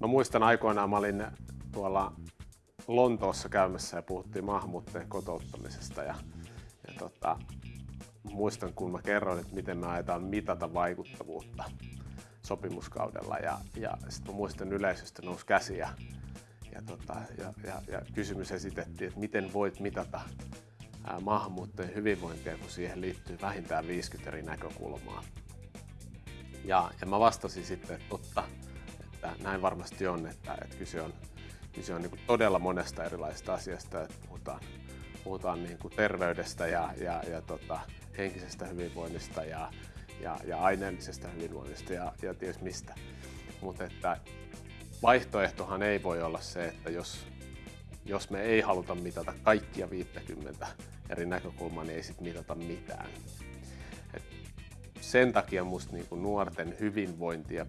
Mä muistan aikoinaan, mä olin tuolla Lontoossa käymässä ja puhuttiin maahanmuuttajien kotouttamisesta ja, ja tota, muistan kun mä kerroin, että miten me ajetaan mitata vaikuttavuutta sopimuskaudella ja, ja sitten mä muistan yleisöstä nousi käsi ja, ja, tota, ja, ja, ja kysymys esitettiin, että miten voit mitata maahanmuuttajien hyvinvointia, kun siihen liittyy vähintään 50 eri näkökulmaa. Ja, ja mä vastasin sitten, että totta, että näin varmasti on, että, että kyse on, kyse on niin todella monesta erilaisesta asiasta, että puhutaan, puhutaan niin kuin terveydestä ja, ja, ja tota, henkisestä hyvinvoinnista ja, ja, ja aineellisesta hyvinvoinnista ja, ja ties mistä. Mutta että vaihtoehtohan ei voi olla se, että jos, jos me ei haluta mitata kaikkia 50 eri näkökulmaa, niin ei sitten mitata mitään. Et sen takia musta niinku nuorten hyvinvointia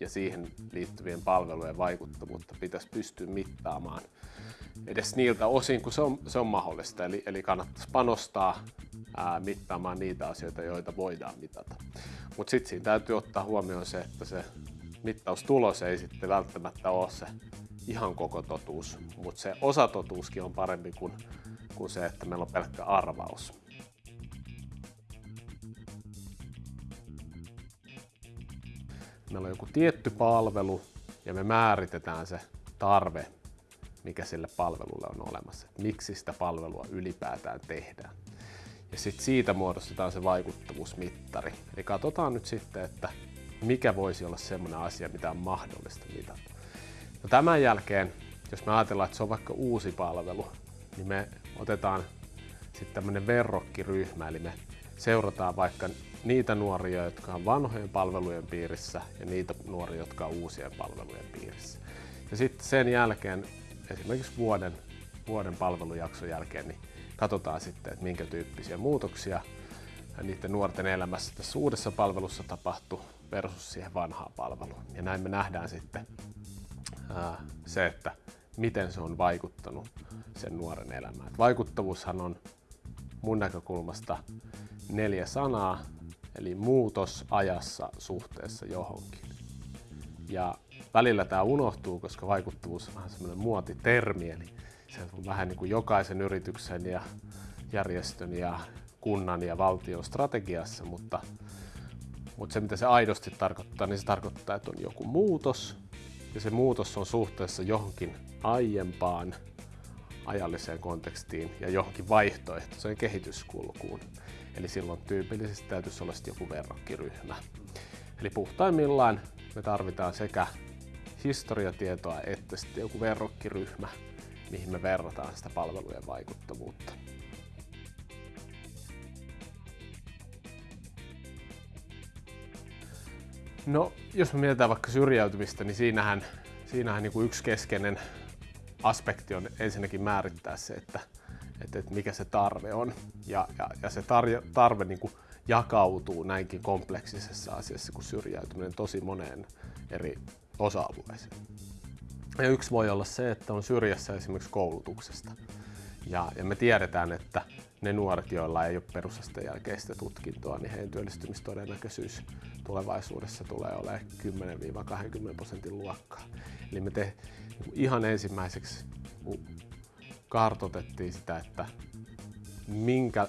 ja siihen liittyvien palvelujen vaikuttavuutta pitäisi pystyä mittaamaan edes niiltä osin, kun se on, se on mahdollista. Eli, eli kannattaisi panostaa ää, mittaamaan niitä asioita, joita voidaan mitata. Mutta sitten siinä täytyy ottaa huomioon se, että se mittaustulos ei sitten välttämättä ole se ihan koko totuus, mutta se osatotuuskin on parempi kuin, kuin se, että meillä on pelkkä arvaus. Meillä on joku tietty palvelu ja me määritetään se tarve, mikä sille palvelulle on olemassa. Miksi sitä palvelua ylipäätään tehdään. Ja sitten siitä muodostetaan se vaikuttavuusmittari. Eli katsotaan nyt sitten, että mikä voisi olla semmoinen asia, mitä on mahdollista mitata. No tämän jälkeen, jos me ajatellaan, että se on vaikka uusi palvelu, niin me otetaan sitten tämmöinen verrokkiryhmä, eli me seurataan vaikka niitä nuoria, jotka on vanhojen palvelujen piirissä ja niitä nuoria, jotka on uusien palvelujen piirissä. Ja sitten sen jälkeen, esimerkiksi vuoden, vuoden palvelujakson jälkeen, niin katsotaan sitten, että minkä tyyppisiä muutoksia niiden nuorten elämässä tässä uudessa palvelussa tapahtuu versus siihen vanhaan palveluun. Ja näin me nähdään sitten ää, se, että miten se on vaikuttanut sen nuoren elämään. Et vaikuttavuushan on mun näkökulmasta neljä sanaa, eli muutos ajassa suhteessa johonkin. Ja välillä tämä unohtuu, koska vaikuttavuus on vähän semmoinen muotitermi, eli se on vähän niin kuin jokaisen yrityksen ja järjestön ja kunnan ja valtion strategiassa, mutta, mutta se mitä se aidosti tarkoittaa, niin se tarkoittaa, että on joku muutos ja se muutos on suhteessa johonkin aiempaan ajalliseen kontekstiin ja johonkin vaihtoehtoiseen kehityskulkuun. Eli silloin tyypillisesti täytyisi olla joku verrokkiryhmä. Eli puhtaimmillaan me tarvitaan sekä historiatietoa että sitten joku verrokkiryhmä, mihin me verrataan sitä palvelujen vaikuttavuutta. No, jos me mietitään vaikka syrjäytymistä, niin siinähän, siinähän niin kuin yksi keskeinen aspekti on ensinnäkin määrittää se, että, että, että mikä se tarve on. Ja, ja, ja se tarve, tarve niin kuin jakautuu näinkin kompleksisessa asiassa kuin syrjäytyminen tosi moneen eri osa-alueeseen. Ja yksi voi olla se, että on syrjässä esimerkiksi koulutuksesta. Ja, ja me tiedetään, että ne nuoret, joilla ei ole perusasteen jälkeistä tutkintoa, niin heidän työllistymistodennäköisyys tulevaisuudessa tulee olemaan 10-20 prosentin luokkaa. Eli me te, ihan ensimmäiseksi kartotettiin sitä, että minkä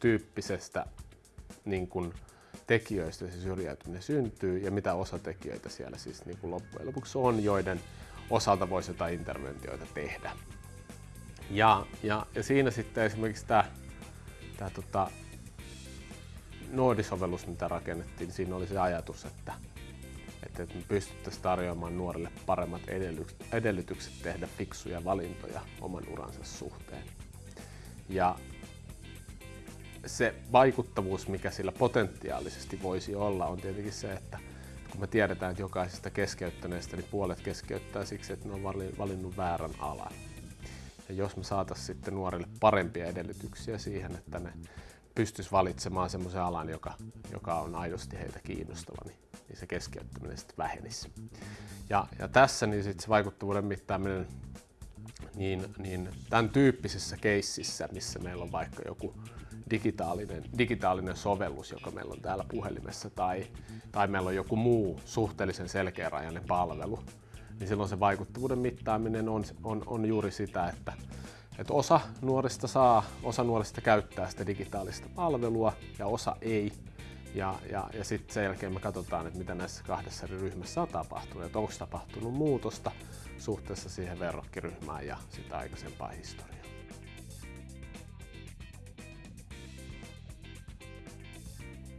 tyyppisestä niin kuin, tekijöistä se syrjäytyminen syntyy ja mitä osatekijöitä siellä siis niin loppujen lopuksi on, joiden osalta voisi jotain interventioita tehdä. Ja, ja, ja siinä sitten esimerkiksi tämä, tämä tota, Noodi-sovellus, mitä rakennettiin, niin siinä oli se ajatus, että, että me pystyttäisiin tarjoamaan nuorille paremmat edellytykset tehdä fiksuja valintoja oman uransa suhteen. Ja se vaikuttavuus, mikä sillä potentiaalisesti voisi olla, on tietenkin se, että kun me tiedetään, että jokaisesta keskeyttäneestä niin puolet keskeyttää siksi, että ne on valinnut väärän alan. Ja jos me saataisiin sitten nuorille parempia edellytyksiä siihen, että ne pystyisi valitsemaan semmoisen alan, joka, joka on aidosti heitä kiinnostava, niin, niin se keskeyttäminen sitten vähenisi. Ja, ja tässä niin sit se vaikuttavuuden mittaaminen niin, niin tämän tyyppisessä keississä, missä meillä on vaikka joku digitaalinen, digitaalinen sovellus, joka meillä on täällä puhelimessa, tai, tai meillä on joku muu suhteellisen selkeärajainen palvelu, niin silloin se vaikuttavuuden mittaaminen on, on, on juuri sitä, että, että osa nuorista saa, osa nuorista käyttää sitä digitaalista palvelua ja osa ei. Ja, ja, ja sitten sen jälkeen me katsotaan, että mitä näissä kahdessa eri ryhmässä on tapahtunut, että onko tapahtunut muutosta suhteessa siihen verrokkiryhmään ja sitä aikaisempaan historiaan.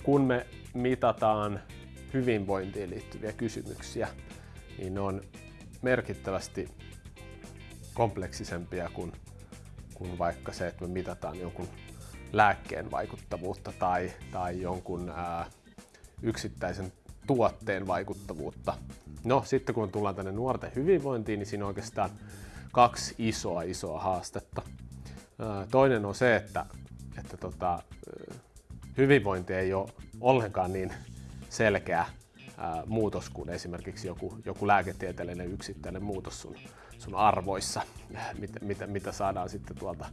Kun me mitataan hyvinvointiin liittyviä kysymyksiä, niin ne on merkittävästi kompleksisempia kuin, kuin vaikka se, että me mitataan jonkun lääkkeen vaikuttavuutta tai, tai jonkun ää, yksittäisen tuotteen vaikuttavuutta. No sitten kun tullaan tänne nuorten hyvinvointiin, niin siinä on oikeastaan kaksi isoa isoa haastetta. Ää, toinen on se, että, että tota, hyvinvointi ei ole ollenkaan niin selkeä ää, muutos kuin esimerkiksi joku, joku lääketieteellinen yksittäinen muutos sun, sun arvoissa, mitä, mitä, mitä saadaan sitten tuolta,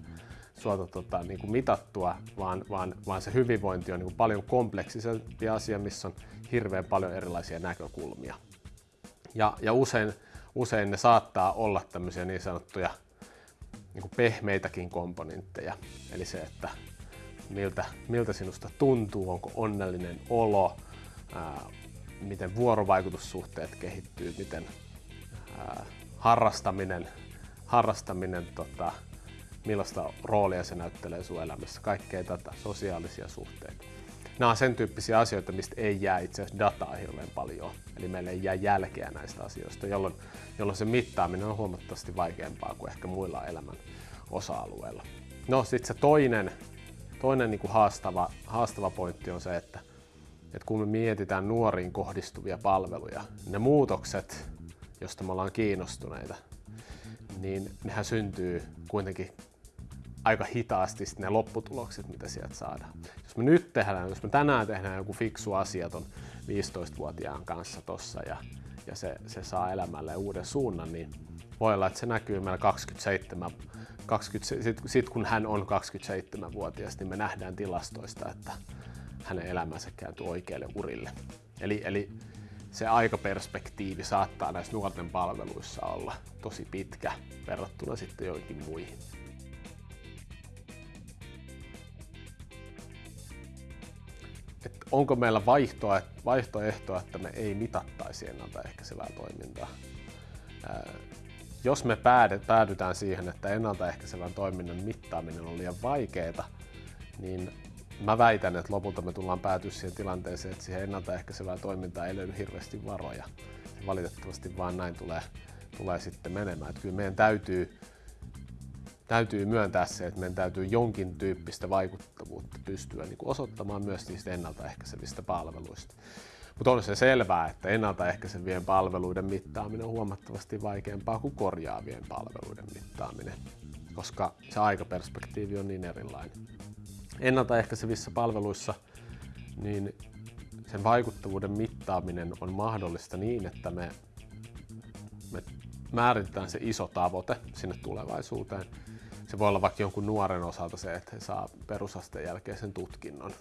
tuolta tota, niin kuin mitattua, vaan, vaan, vaan se hyvinvointi on niin kuin paljon kompleksisempi asia, missä on hirveän paljon erilaisia näkökulmia. Ja, ja usein, usein ne saattaa olla tämmöisiä niin sanottuja niin kuin pehmeitäkin komponentteja. Eli se, että miltä, miltä sinusta tuntuu, onko onnellinen olo, ää, miten vuorovaikutussuhteet kehittyy, miten ää, harrastaminen, harrastaminen tota, millaista roolia se näyttelee sun elämässä, kaikkea tätä, sosiaalisia suhteita. Nämä on sen tyyppisiä asioita, mistä ei jää itse asiassa dataa hirveän paljon, eli meille ei jää jälkeä näistä asioista, jolloin, jolloin se mittaaminen on huomattavasti vaikeampaa kuin ehkä muilla elämän osa-alueilla. No sitten se toinen, toinen niin kuin haastava, haastava pointti on se, että että kun me mietitään nuoriin kohdistuvia palveluja, ne muutokset, joista me ollaan kiinnostuneita, niin nehän syntyy kuitenkin aika hitaasti ne lopputulokset, mitä sieltä saadaan. Jos me nyt tehdään, jos me tänään tehdään joku fiksu asia ton 15-vuotiaan kanssa tossa ja, ja se, se saa elämälle uuden suunnan, niin voi olla, että se näkyy meillä 27, 20, sit, sit kun hän on 27-vuotias, niin me nähdään tilastoista, että hänen elämänsä kääntyy oikeille urille. Eli, eli se aikaperspektiivi saattaa näissä nuorten palveluissa olla tosi pitkä verrattuna sitten joihinkin muihin. Et onko meillä vaihtoa, vaihtoehtoa, että me ei mitattaisi ennaltaehkäisevää toimintaa? Jos me päädytään siihen, että ennaltaehkäisevän toiminnan mittaaminen on liian vaikeaa, niin mä väitän, että lopulta me tullaan päätyä siihen tilanteeseen, että siihen ennaltaehkäisevää toimintaa ei löydy hirveästi varoja. Ja valitettavasti vaan näin tulee, tulee sitten menemään. Että kyllä meidän täytyy, täytyy myöntää se, että meidän täytyy jonkin tyyppistä vaikuttavuutta pystyä niin osoittamaan myös niistä ennaltaehkäisevistä palveluista. Mutta on se selvää, että ennaltaehkäisevien palveluiden mittaaminen on huomattavasti vaikeampaa kuin korjaavien palveluiden mittaaminen, koska se aikaperspektiivi on niin erilainen ennaltaehkäisevissä palveluissa niin sen vaikuttavuuden mittaaminen on mahdollista niin, että me, me määritetään se iso tavoite sinne tulevaisuuteen. Se voi olla vaikka jonkun nuoren osalta se, että he saa perusasteen jälkeisen tutkinnon.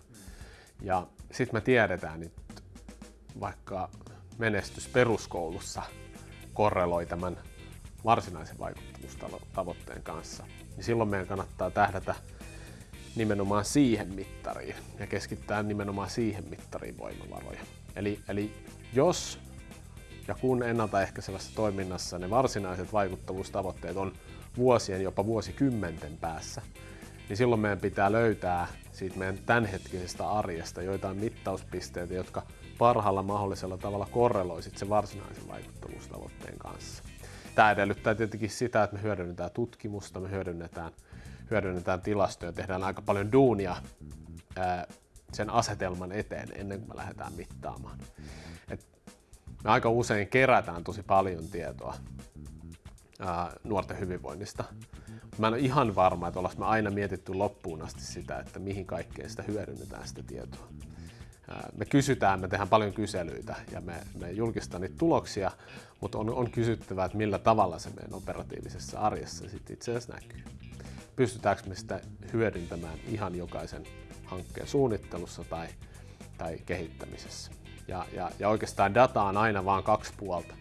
Ja sitten me tiedetään, että vaikka menestys peruskoulussa korreloi tämän varsinaisen vaikuttavuustavoitteen kanssa, niin silloin meidän kannattaa tähdätä nimenomaan siihen mittariin ja keskittää nimenomaan siihen mittariin voimavaroja. Eli, eli jos ja kun ennaltaehkäisevässä toiminnassa ne varsinaiset vaikuttavuustavoitteet on vuosien, jopa vuosikymmenten päässä, niin silloin meidän pitää löytää siitä meidän tämänhetkisestä arjesta joitain mittauspisteitä, jotka parhaalla mahdollisella tavalla korreloisit sen varsinaisen vaikuttavuustavoitteen kanssa. Tämä edellyttää tietenkin sitä, että me hyödynnetään tutkimusta, me hyödynnetään hyödynnetään tilastoja, tehdään aika paljon duunia sen asetelman eteen ennen kuin me lähdetään mittaamaan. Et me aika usein kerätään tosi paljon tietoa nuorten hyvinvoinnista. Mä en ole ihan varma, että ollaan me aina mietitty loppuun asti sitä, että mihin kaikkeen sitä hyödynnetään sitä tietoa. me kysytään, me tehdään paljon kyselyitä ja me, me julkistetaan niitä tuloksia, mutta on, on kysyttävä, että millä tavalla se meidän operatiivisessa arjessa sitten itse asiassa näkyy. Pystytäänkö me sitä hyödyntämään ihan jokaisen hankkeen suunnittelussa tai, tai kehittämisessä. Ja, ja, ja oikeastaan data on aina vain kaksi puolta.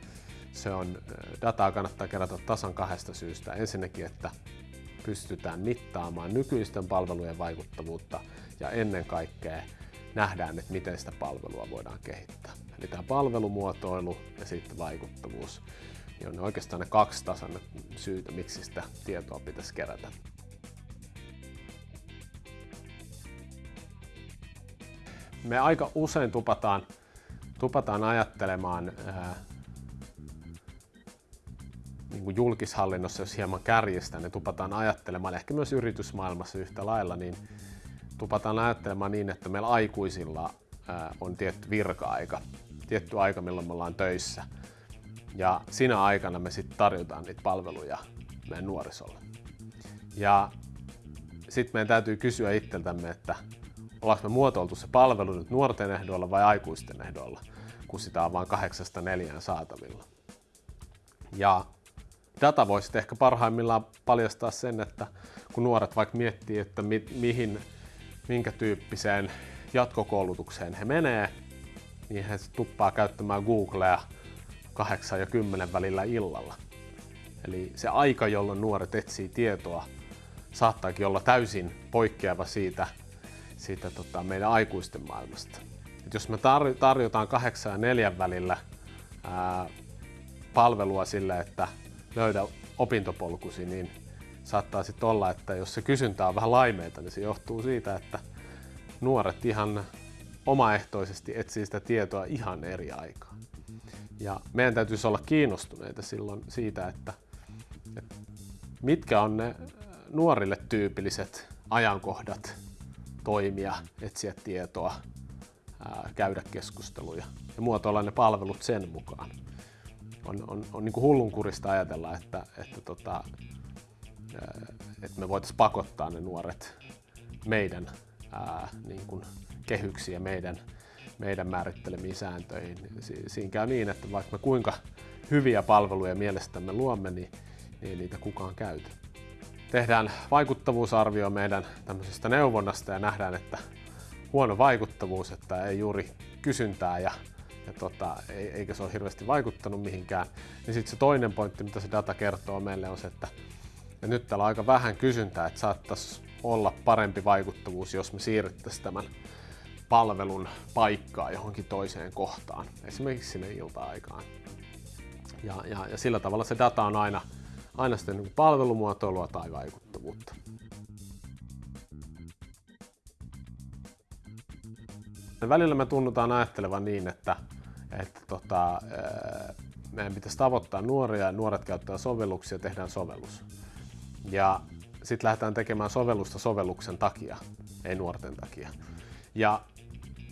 Se on, dataa kannattaa kerätä tasan kahdesta syystä. Ensinnäkin, että pystytään mittaamaan nykyisten palvelujen vaikuttavuutta ja ennen kaikkea nähdään, että miten sitä palvelua voidaan kehittää. Eli tämä palvelumuotoilu ja sitten vaikuttavuus niin on oikeastaan ne kaksi tasan syytä, miksi sitä tietoa pitäisi kerätä. Me aika usein tupataan, tupataan ajattelemaan ää, niin kuin julkishallinnossa, jos hieman kärjestään, niin tupataan ajattelemaan, ehkä myös yritysmaailmassa yhtä lailla, niin tupataan ajattelemaan niin, että meillä aikuisilla on tietty virka-aika, tietty aika, milloin me ollaan töissä. Ja siinä aikana me sitten tarjotaan niitä palveluja meidän nuorisolle. Ja sitten meidän täytyy kysyä itseltämme, että ollaanko me muotoiltu se palvelu nyt nuorten ehdoilla vai aikuisten ehdoilla, kun sitä on vain kahdeksasta neljään saatavilla. Ja data voisi ehkä parhaimmillaan paljastaa sen, että kun nuoret vaikka miettii, että mi- mihin minkä tyyppiseen jatkokoulutukseen he menee, niin he tuppaa käyttämään Googlea 8 ja 10 välillä illalla. Eli se aika, jolloin nuoret etsii tietoa, saattaakin olla täysin poikkeava siitä, siitä tota, meidän aikuisten maailmasta. Et jos me tar- tarjotaan 8 ja 4 välillä ää, palvelua sille, että löydä opintopolkusi, niin saattaa sitten olla, että jos se kysyntä on vähän laimeita, niin se johtuu siitä, että nuoret ihan omaehtoisesti etsii sitä tietoa ihan eri aikaan. Ja meidän täytyisi olla kiinnostuneita silloin siitä, että, että mitkä on ne nuorille tyypilliset ajankohdat toimia, etsiä tietoa, ää, käydä keskusteluja ja muotoilla ne palvelut sen mukaan. On, on, on niin kuin hullunkurista ajatella, että, että tota, että me voitaisiin pakottaa ne nuoret meidän ää, niin kuin kehyksiä, meidän, meidän määrittelemiin sääntöihin. Si- siinä käy niin, että vaikka me kuinka hyviä palveluja mielestämme luomme, niin, niin niitä kukaan käytä. Tehdään vaikuttavuusarvio meidän tämmöisestä neuvonnasta ja nähdään, että huono vaikuttavuus, että ei juuri kysyntää ja, ja tota, eikä se ole hirveästi vaikuttanut mihinkään. Niin sitten se toinen pointti, mitä se data kertoo meille, on se, että ja nyt täällä on aika vähän kysyntää, että saattaisi olla parempi vaikuttavuus, jos me siirrettäisiin tämän palvelun paikkaa johonkin toiseen kohtaan, esimerkiksi sinne ilta-aikaan. Ja, ja, ja sillä tavalla se data on aina, aina sitten niin palvelumuotoilua tai vaikuttavuutta. Välillä me tunnutaan ajattelevan niin, että, että tota, meidän pitäisi tavoittaa nuoria ja nuoret käyttää sovelluksia ja tehdään sovellus. Ja sitten lähdetään tekemään sovellusta sovelluksen takia, ei nuorten takia. Ja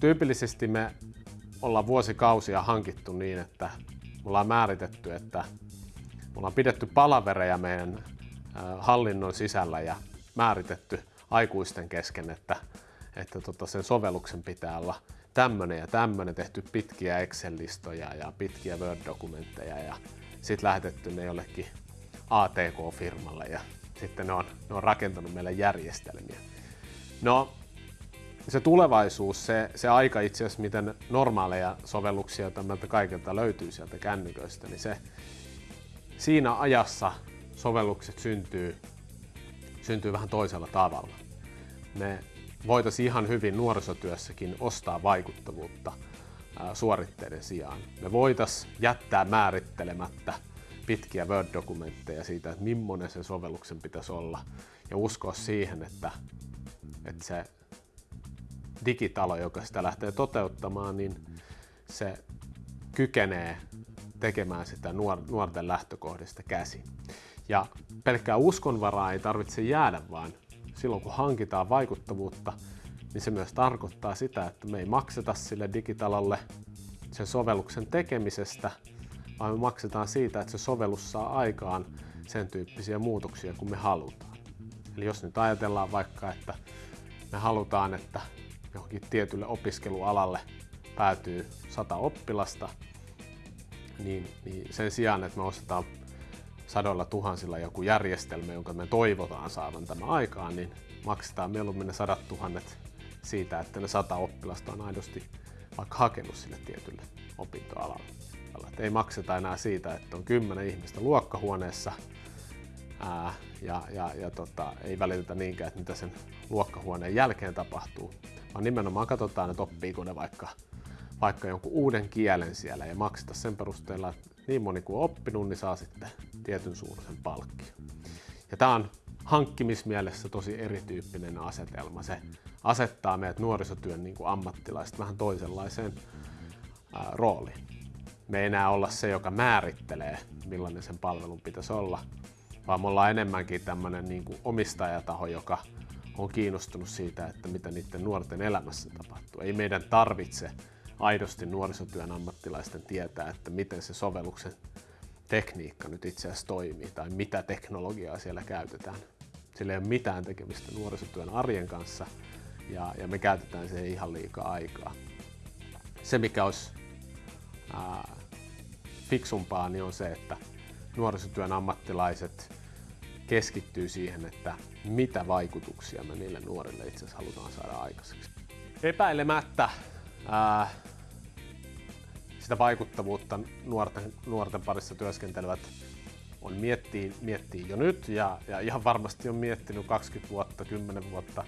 tyypillisesti me ollaan vuosikausia hankittu niin, että me ollaan määritetty, että me ollaan pidetty palavereja meidän hallinnon sisällä ja määritetty aikuisten kesken, että, että tota sen sovelluksen pitää olla tämmöinen ja tämmöinen, tehty pitkiä Excel-listoja ja pitkiä Word-dokumentteja ja sitten lähetetty ne jollekin ATK-firmalle ja sitten ne on, ne on rakentanut meille järjestelmiä. No, se tulevaisuus, se, se aika itse asiassa, miten normaaleja sovelluksia tämmöiltä kaikilta löytyy sieltä kännyköistä, niin se siinä ajassa sovellukset syntyy, syntyy vähän toisella tavalla. Me voitaisiin ihan hyvin nuorisotyössäkin ostaa vaikuttavuutta suoritteiden sijaan. Me voitaisiin jättää määrittelemättä pitkiä Word-dokumentteja siitä, että millainen sen sovelluksen pitäisi olla ja uskoa siihen, että, että se digitalo, joka sitä lähtee toteuttamaan, niin se kykenee tekemään sitä nuorten lähtökohdista käsin. Ja pelkkää uskonvaraa ei tarvitse jäädä, vaan silloin kun hankitaan vaikuttavuutta, niin se myös tarkoittaa sitä, että me ei makseta sille digitalolle sen sovelluksen tekemisestä, vaan me maksetaan siitä, että se sovellus saa aikaan sen tyyppisiä muutoksia kuin me halutaan. Eli jos nyt ajatellaan vaikka, että me halutaan, että johonkin tietylle opiskelualalle päätyy sata oppilasta, niin, niin sen sijaan, että me ostetaan sadoilla tuhansilla joku järjestelmä, jonka me toivotaan saavan tämä aikaan, niin maksetaan mieluummin ne sadat tuhannet siitä, että ne sata oppilasta on aidosti vaikka hakenut sille tietylle opintoalalle. Ei makseta enää siitä, että on kymmenen ihmistä luokkahuoneessa ää, ja, ja, ja tota, ei välitetä niinkään, että mitä sen luokkahuoneen jälkeen tapahtuu, vaan nimenomaan katsotaan, että oppiiko ne vaikka, vaikka jonkun uuden kielen siellä ja makseta sen perusteella, että niin moni kuin on oppinut, niin saa sitten tietyn suuruisen palkkion. Ja tämä on hankkimismielessä tosi erityyppinen asetelma. Se asettaa meidät nuorisotyön niin kuin ammattilaiset vähän toisenlaiseen ää, rooliin. Me ei enää olla se, joka määrittelee, millainen sen palvelun pitäisi olla, vaan me ollaan enemmänkin tämmöinen niin kuin omistajataho, joka on kiinnostunut siitä, että mitä niiden nuorten elämässä tapahtuu. Ei meidän tarvitse aidosti nuorisotyön ammattilaisten tietää, että miten se sovelluksen tekniikka nyt itse asiassa toimii tai mitä teknologiaa siellä käytetään. Sillä ei ole mitään tekemistä nuorisotyön arjen kanssa ja, ja me käytetään siihen ihan liikaa aikaa. Se mikä olisi ää, fiksumpaa niin on se, että nuorisotyön ammattilaiset keskittyy siihen, että mitä vaikutuksia me niille nuorille itse asiassa halutaan saada aikaiseksi. Epäilemättä ää, sitä vaikuttavuutta nuorten, nuorten parissa työskentelevät on miettii, miettii jo nyt ja, ja ihan varmasti on miettinyt 20 vuotta, 10 vuotta.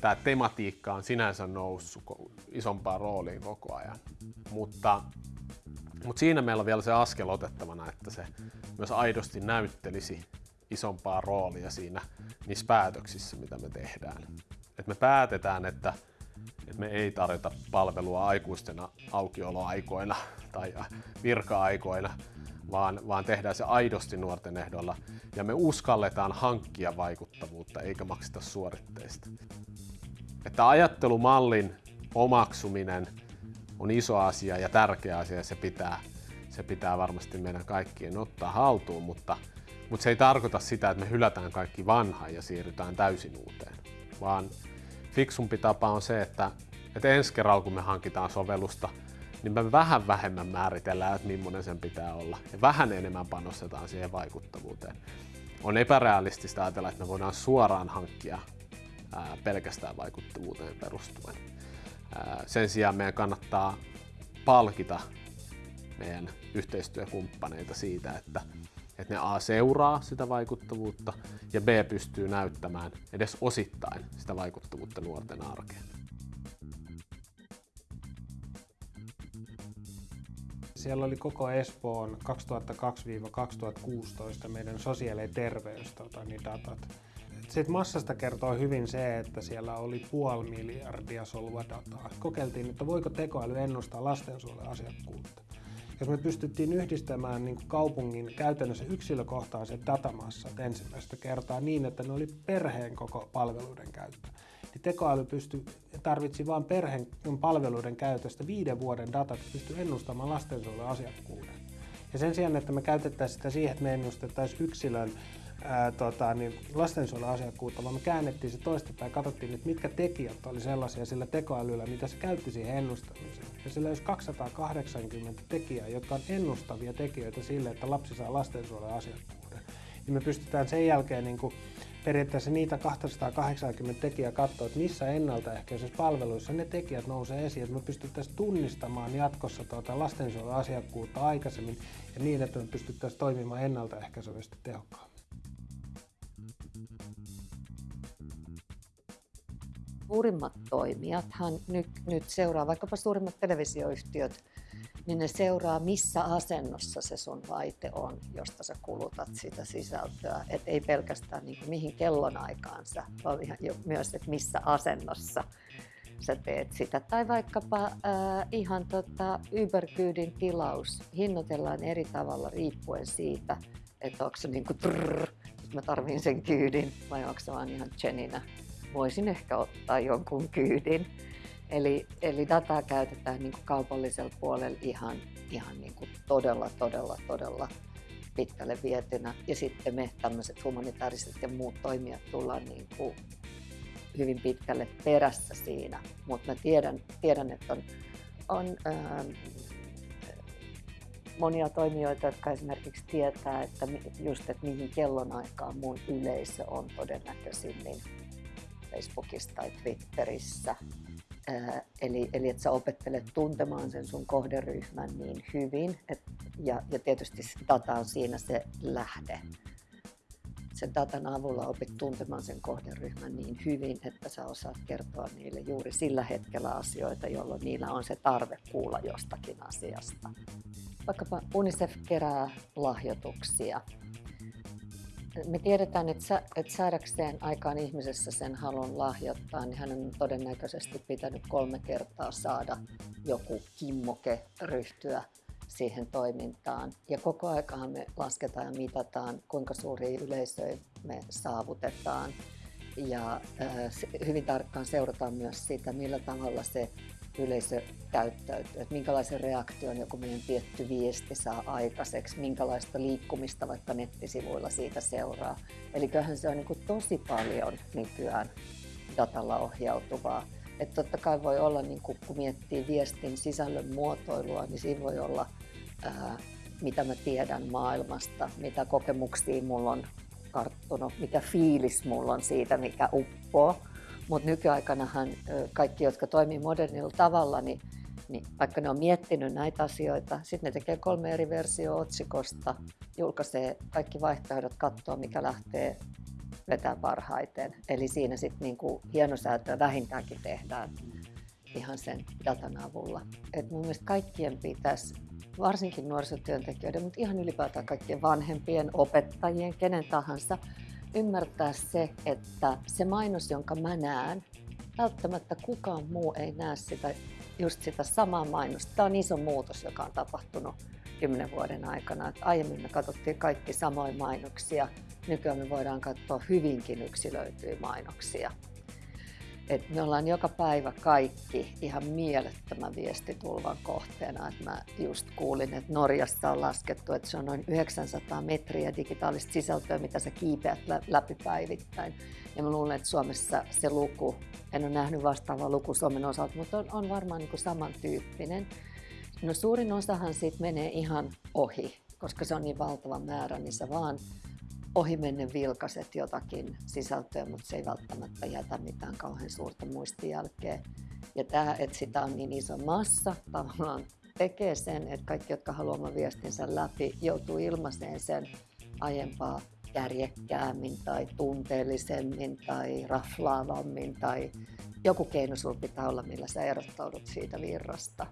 Tämä tematiikka on sinänsä noussut isompaan rooliin koko ajan, mutta, mutta siinä meillä on vielä se askel otettavana, että se myös aidosti näyttelisi isompaa roolia siinä niissä päätöksissä, mitä me tehdään. Et me päätetään, että että me ei tarjota palvelua aikuisten aukioloaikoina tai virka-aikoina, vaan, vaan tehdään se aidosti nuorten ehdolla ja me uskalletaan hankkia vaikuttavuutta eikä makseta suoritteista. Että ajattelumallin omaksuminen on iso asia ja tärkeä asia ja se pitää, se pitää varmasti meidän kaikkien ottaa haltuun, mutta, mutta se ei tarkoita sitä, että me hylätään kaikki vanha ja siirrytään täysin uuteen, vaan fiksumpi tapa on se, että, että ensi kerralla kun me hankitaan sovellusta, niin me vähän vähemmän määritellään, että millainen sen pitää olla. Ja vähän enemmän panostetaan siihen vaikuttavuuteen. On epärealistista ajatella, että me voidaan suoraan hankkia ää, pelkästään vaikuttavuuteen perustuen. Ää, sen sijaan meidän kannattaa palkita meidän yhteistyökumppaneita siitä, että että ne A seuraa sitä vaikuttavuutta ja B pystyy näyttämään edes osittain sitä vaikuttavuutta nuorten arkeen. Siellä oli koko Espoon 2002-2016 meidän sosiaali- ja terveys tota, niin. Sitten massasta kertoo hyvin se, että siellä oli puoli miljardia solua dataa. Kokeiltiin, että voiko tekoäly ennustaa lastensuojelun asiakkuutta jos me pystyttiin yhdistämään niin kaupungin käytännössä yksilökohtaiset datamassat ensimmäistä kertaa niin, että ne oli perheen koko palveluiden käyttö, niin tekoäly pystyi, tarvitsi vain perheen palveluiden käytöstä viiden vuoden datat, pystyi ennustamaan lastensuojelun asiakkuuden. Ja sen sijaan, että me käytettäisiin sitä siihen, että me ennustettaisiin yksilön tota, niin lastensuojeluasiakkuutta, vaan me käännettiin se toistepäin ja katsottiin, että mitkä tekijät oli sellaisia sillä tekoälyllä, mitä se käytti siihen ennustamiseen. Ja sillä olisi 280 tekijää, jotka on ennustavia tekijöitä sille, että lapsi saa lastensuojeluasiakkuuden. Niin me pystytään sen jälkeen niin kuin periaatteessa niitä 280 tekijää katsoa, että missä ennaltaehkäisissä palveluissa ne tekijät nousee esiin, että me pystyttäisiin tunnistamaan jatkossa tuota lastensuojeluasiakkuutta aikaisemmin ja niin, että me pystyttäisiin toimimaan ennaltaehkäisevästi tehokkaammin. Suurimmat toimijathan nyt, nyt seuraa, vaikkapa suurimmat televisioyhtiöt, niin ne seuraa, missä asennossa se sun laite on, josta sä kulutat sitä sisältöä. Et ei pelkästään niin kuin mihin kellonaikaan sä, vaan ihan jo myös, että missä asennossa sä teet sitä. Tai vaikkapa äh, ihan tota Uber-kyydin tilaus hinnoitellaan eri tavalla riippuen siitä, että onko se niin kuin trrr, mä tarvin sen kyydin vai onko se vaan ihan Jeninä voisin ehkä ottaa jonkun kyydin. Eli, eli dataa käytetään niin kaupallisella puolella ihan, ihan niin todella, todella, todella pitkälle vietynä. Ja sitten me tämmöiset humanitaariset ja muut toimijat tullaan niin hyvin pitkälle perässä siinä, mutta mä tiedän, tiedän että on, on ää, monia toimijoita, jotka esimerkiksi tietää, että just, että mihin kellonaikaan mun yleisö on todennäköisimmin Facebookissa tai Twitterissä. Eli, eli että sä opettelet tuntemaan sen sun kohderyhmän niin hyvin, et, ja, ja tietysti data on siinä se lähde. Sen datan avulla opit tuntemaan sen kohderyhmän niin hyvin, että sä osaat kertoa niille juuri sillä hetkellä asioita, jolloin niillä on se tarve kuulla jostakin asiasta. Vaikkapa UNICEF kerää lahjoituksia. Me tiedetään, että, sä, että saadakseen aikaan ihmisessä sen halun lahjoittaa, niin hän on todennäköisesti pitänyt kolme kertaa saada joku kimmoke ryhtyä siihen toimintaan. Ja koko aikahan me lasketaan ja mitataan, kuinka suuri yleisö me saavutetaan. Ja hyvin tarkkaan seurataan myös sitä, millä tavalla se yleisö käyttäytyy, että minkälaisen reaktion joku meidän tietty viesti saa aikaiseksi, minkälaista liikkumista vaikka nettisivuilla siitä seuraa. Eli kyllähän se on niin kuin tosi paljon nykyään datalla ohjautuvaa. Että totta kai voi olla, niin kuin, kun miettii viestin sisällön muotoilua, niin siinä voi olla, ää, mitä mä tiedän maailmasta, mitä kokemuksia mulla on karttunut, mikä fiilis mulla on siitä, mikä uppoo. Mutta nykyaikanahan kaikki, jotka toimii modernilla tavalla, niin, niin vaikka ne on miettinyt näitä asioita, sitten ne tekee kolme eri versiota otsikosta, julkaisee kaikki vaihtoehdot, katsoo mikä lähtee vetää parhaiten. Eli siinä sitten niinku hienosäätöä vähintäänkin tehdään ihan sen datan avulla. Et mun mielestä kaikkien pitäisi, varsinkin nuorisotyöntekijöiden, mutta ihan ylipäätään kaikkien vanhempien, opettajien, kenen tahansa, ymmärtää se, että se mainos, jonka mä näen, välttämättä kukaan muu ei näe sitä, just sitä samaa mainosta. Tämä on iso muutos, joka on tapahtunut kymmenen vuoden aikana. Että aiemmin me katsottiin kaikki samoja mainoksia, nykyään me voidaan katsoa hyvinkin yksilöityjä mainoksia. Et me ollaan joka päivä kaikki ihan mielettömän viestitulvan kohteena. Et mä just kuulin, että Norjassa on laskettu, että se on noin 900 metriä digitaalista sisältöä, mitä sä kiipeät läpi päivittäin. Ja mä luulen, että Suomessa se luku, en ole nähnyt vastaavaa luku Suomen osalta, mutta on, on varmaan niin kuin samantyyppinen. No suurin osahan siitä menee ihan ohi, koska se on niin valtava määrä, niin sä vaan ohimennen vilkaset jotakin sisältöä, mutta se ei välttämättä jätä mitään kauhean suurta muistijälkeä. Ja tämä, että sitä on niin iso massa, tavallaan tekee sen, että kaikki, jotka haluavat viestinsä läpi, joutuu ilmaiseen sen aiempaa kärjekkäämmin tai tunteellisemmin tai raflaavammin tai joku keino sinulla pitää olla, millä sä erottaudut siitä virrasta.